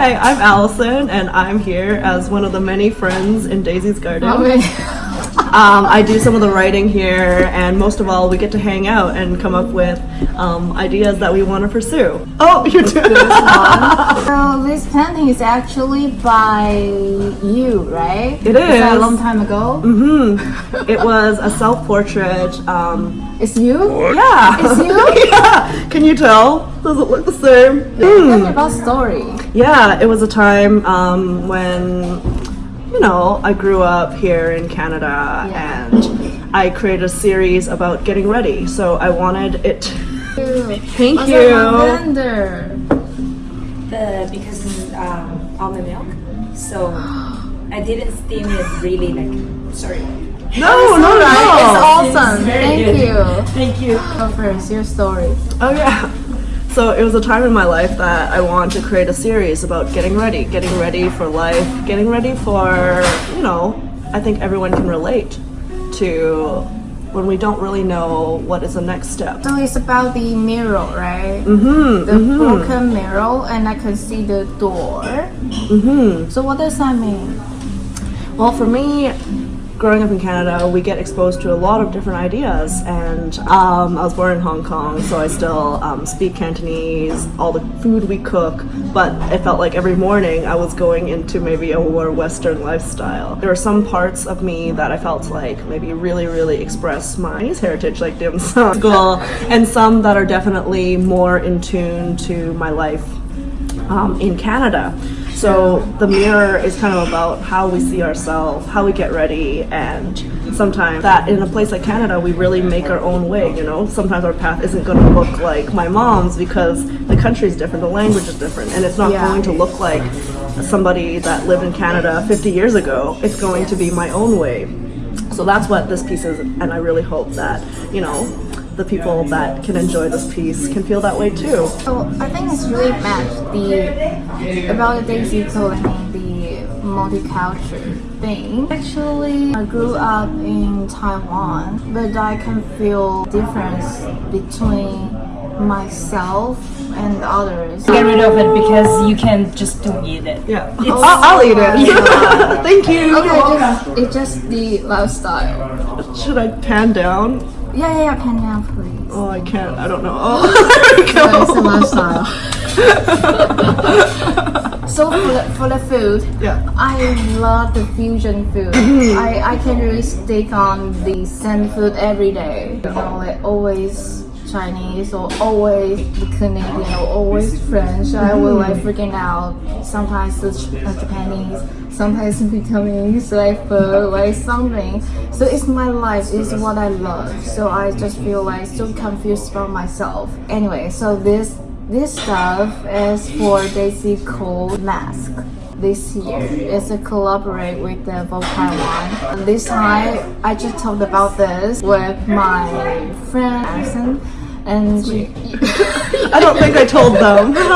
Hi, I'm Allison, and I'm here as one of the many friends in Daisy's Garden. Oh, Um, I do some of the writing here, and most of all, we get to hang out and come up with um, ideas that we want to pursue. Oh, you do. so this painting is actually by you, right? It that a long time ago? Mm-hmm. It was a self-portrait. Um, It's you? yeah. It's you? yeah. Can you tell? Does it look the same? Tell me about story. Yeah, it was a time um, when, you know, I grew up here in Canada Yeah. and I created a series about getting ready. So I wanted it. Thank Was you. lavender? the because it's um, almond milk. So I didn't steam it really like sorry. No, no, no. It's awesome. Thank good. you. Thank you. Go first, your story. Oh yeah. So it was a time in my life that I wanted to create a series about getting ready, getting ready for life, getting ready for, you know, I think everyone can relate to when we don't really know what is the next step. So it's about the mirror, right? Mm-hmm. The broken mirror, and I can see the door. Mm-hmm. So what does that mean? Well, for me, growing up in Canada, we get exposed to a lot of different ideas. And um, I was born in Hong Kong, so I still um, speak Cantonese, all the food we cook, but it felt like every morning I was going into maybe a more Western lifestyle. There are some parts of me that I felt like maybe really, really express my heritage, like dim sum school, and some that are definitely more in tune to my life um, in Canada. So the mirror is kind of about how we see ourselves, how we get ready, and sometimes that in a place like Canada, we really make our own way. You know, sometimes our path isn't going to look like my mom's because the country is different, the language is different, and it's not Yeah. going to look like somebody that lived in Canada 50 years ago. It's going to be my own way. So that's what this piece is, and I really hope that you know the people that can enjoy this piece can feel that way too. So I think it's really matched the about the Daisy clothing, the multicultural thing. Actually, I grew up in Taiwan, but I can feel difference between myself and others. Get rid of it because you can just don't eat it. Yeah, I'll, I'll eat it. Thank you. Okay, just, it's just the lifestyle. Should I pan down? Yeah, yeah, yeah, pan down, please. Oh, I can't. I don't know. Oh, there we So it's the go. lifestyle. so for the, for the food, Yeah. I love the fusion food. I, I can really stick on the same food every day. You know, like always Chinese or always the Canadian or always French. I will like freaking out. Sometimes the Ch- uh, Japanese, sometimes Vietnamese, like food, like something. So it's my life. It's what I love. So I just feel like so confused about myself. Anyway, so this this stuff is for Daisy Cold Mask this year. It's a collaborate with the Vogue Taiwan. This time, I just talked about this with my friend Alison, and I don't think I told them.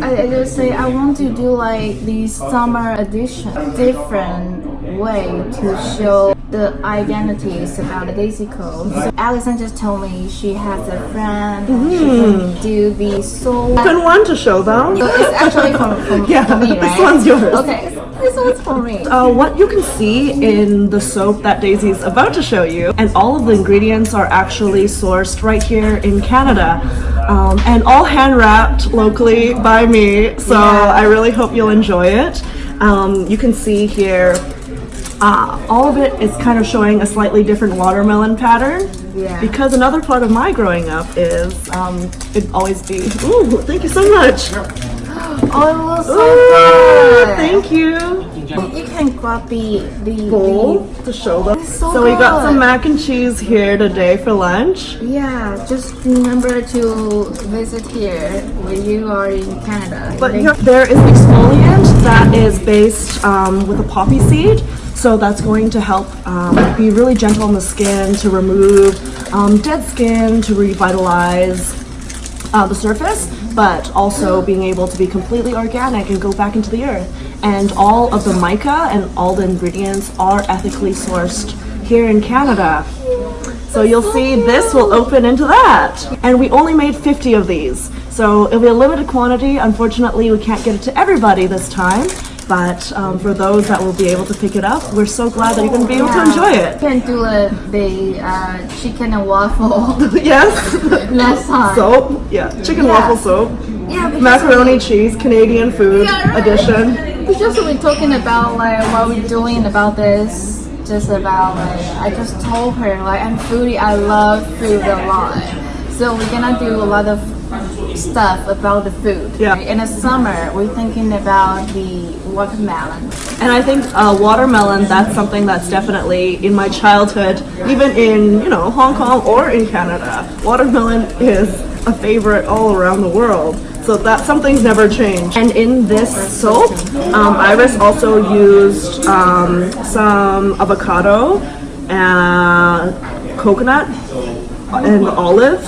I, I just say I want to do like the summer edition, different way to show the identities about the Daisy Code. So Alison just told me she has a friend and she can mm-hmm. do the soul. Been one to show them. So it's actually from, from Yeah, me, this one's yours. Okay, this one's for me. Uh, what you can see in the soap that Daisy's about to show you, and all of the ingredients are actually sourced right here in Canada, um, and all hand wrapped locally by me. So Yeah. I really hope you'll enjoy it. Um, you can see here, uh, all of it is kind of showing a slightly different watermelon pattern. Yeah. Because another part of my growing up is um, it'd always be. Ooh, thank you so much. Oh, it looks so good. thank you. You can grab the the bowl to show them. It's so we got some mac and cheese here today for lunch. yeah, just remember to visit here when you are in Canada. But there is an exfoliant that is based um, with a poppy seed. So that's going to help um, be really gentle on the skin to remove um, dead skin, to revitalize uh, the surface, but also being able to be completely organic and go back into the earth. And all of the mica and all the ingredients are ethically sourced here in Canada. So you'll see this will open into that. And we only made 50 of these. So it'll be a limited quantity. Unfortunately, we can't get it to everybody this time. But um, for those that will be able to pick it up, we're so glad that you're going to be able to enjoy it. Can do a, the uh, chicken and waffle yes. last time. soap. Yeah. Chicken Yeah. waffle soap. yeah, Macaroni cheese, Canadian food Yeah, right. edition. we just we're talking about like what we're doing about this. Just about like I just told her like I'm foodie. I love food a lot. So we're gonna do a lot of stuff about the food. Yeah. In the summer, we're thinking about the watermelon. And I think uh, watermelon, that's something that's definitely in my childhood, even in, you know, Hong Kong or in Canada. Watermelon is a favorite all around the world. So that something's never changed. And in this soap, um, Iris also used um, some avocado and coconut and olive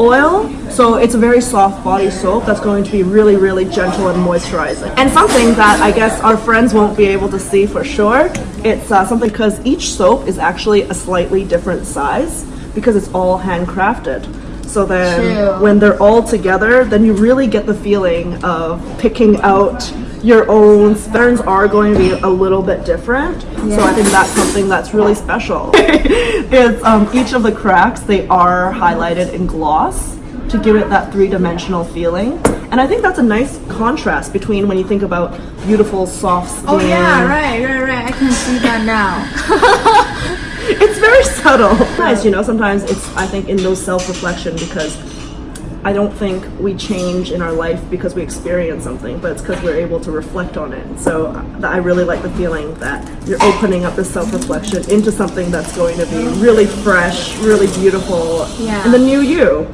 oil. So it's a very soft body soap that's going to be really, really gentle and moisturizing. And something that I guess our friends won't be able to see for sure, it's uh, something because each soap is actually a slightly different size because it's all handcrafted. So then True. when they're all together, then you really get the feeling of picking out your own patterns are going to be a little bit different. So I think that's something that's really special. it's um, each of the cracks they are highlighted in gloss to give it that three-dimensional feeling. And I think that's a nice contrast between when you think about beautiful soft skin. Oh yeah, right, right, right. I can see that now. It's very subtle. Nice, you know, sometimes it's I think in those self-reflection because I don't think we change in our life because we experience something, but it's because we're able to reflect on it. So uh, I really like the feeling that you're opening up the self-reflection into something that's going to be really fresh, really beautiful, Yeah. and the new you.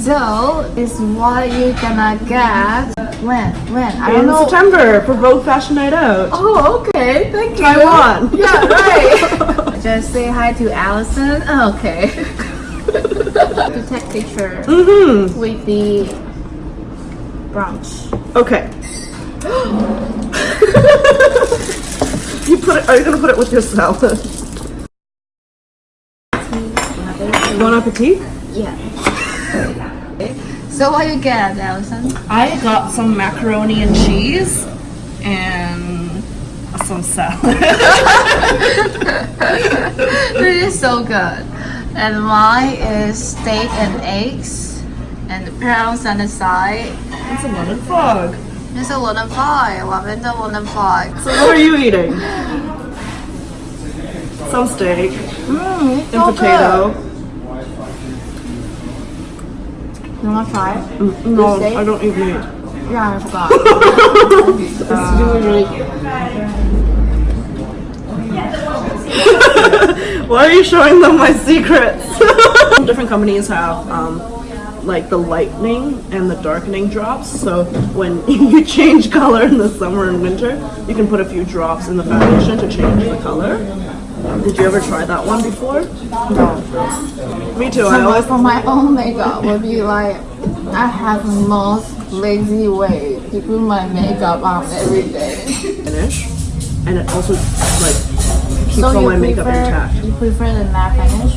So is what you gonna get when? When? I don't In. September for Vogue Fashion Night Out. Oh, okay. Thank you. Taiwan. Yeah, right. Just say hi to Allison. Okay. to take picture Mm-hmm. with the brunch. Okay. you put it. Are you gonna put it with your salad? Bon appetit. Yeah. So what you get, Allison? I got some macaroni and cheese and some salad. it is so good. And mine is steak and eggs and prawns on the side. it's a lemon frog. It's a wooden pie, lavender wooden pie. So what are you eating? Some steak Mmm, it's so and potato. good. You wanna try it? Mm, No. I don't eat meat. Yeah, I forgot. it's really, really Why are you showing them my secrets? Different companies have um, like the lightening and the darkening drops. So when you change color in the summer and winter, you can put a few drops in the foundation to change the color. Did you ever try that one before? No. Me too. I For always for my own makeup would be like, I have the most lazy way to put my makeup on every day. finish, and it also like keeps So all my makeup prefer, intact. You prefer the matte finish?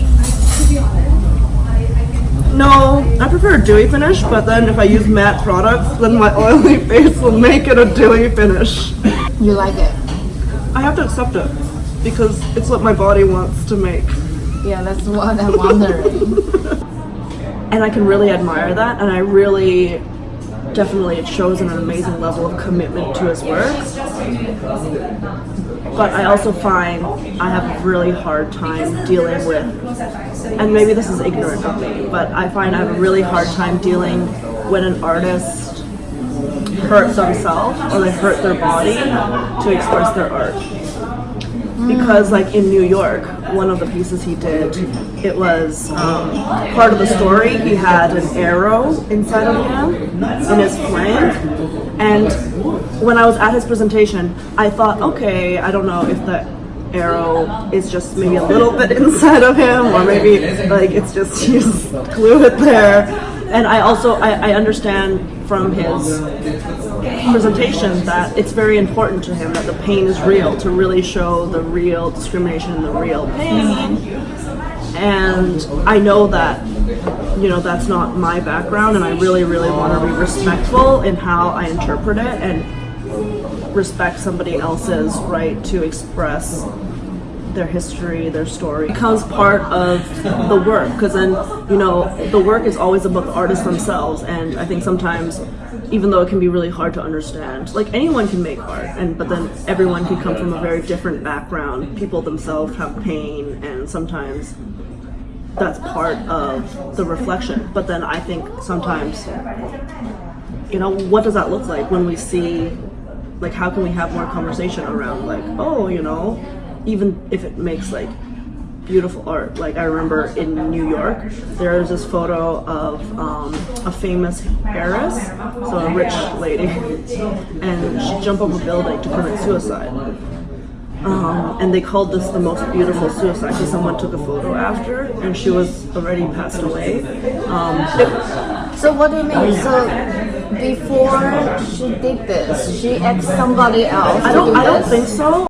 No, I prefer a dewy finish, but then if I use matte products, then my oily face will make it a dewy finish. You like it? I have to accept it because it's what my body wants to make. Yeah, that's what I'm wondering. And I can really admire that, and I really definitely it shows an amazing level of commitment to his work. But I also find I have a really hard time dealing with, and maybe this is ignorant of me, but I find I have a really hard time dealing when an artist hurts themselves or they hurt their body to express their art. Because like in New York, one of the pieces he did, it was um, part of the story. He had an arrow inside of him in his flank, and when I was at his presentation, I thought, okay, I don't know if the arrow is just maybe a little bit inside of him, or maybe like it's just he just glue it there. And I also I, I understand from his presentation that it's very important to him that the pain is real to really show the real discrimination and the real pain. And i know that you know that's not my background, and I really, really want to be respectful in how I interpret it and respect somebody else's right to express their history, their story becomes part of the work. Because then you know the work is always about the artists themselves and I think sometimes even though it can be really hard to understand like anyone can make art and but then everyone can come from a very different background. People themselves have pain and sometimes that's part of the reflection. But then I think sometimes you know what does that look like when we see like how can we have more conversation around like oh you know even if it makes like beautiful art. Like i remember in new york there is this photo of um, a famous heiress so a rich lady and she jumped off a building to commit suicide. Um, and they called this the most beautiful suicide because someone took a photo after and she was already passed away. Um, So what do you mean? So before she did this, she asked somebody else i don't do i don't think so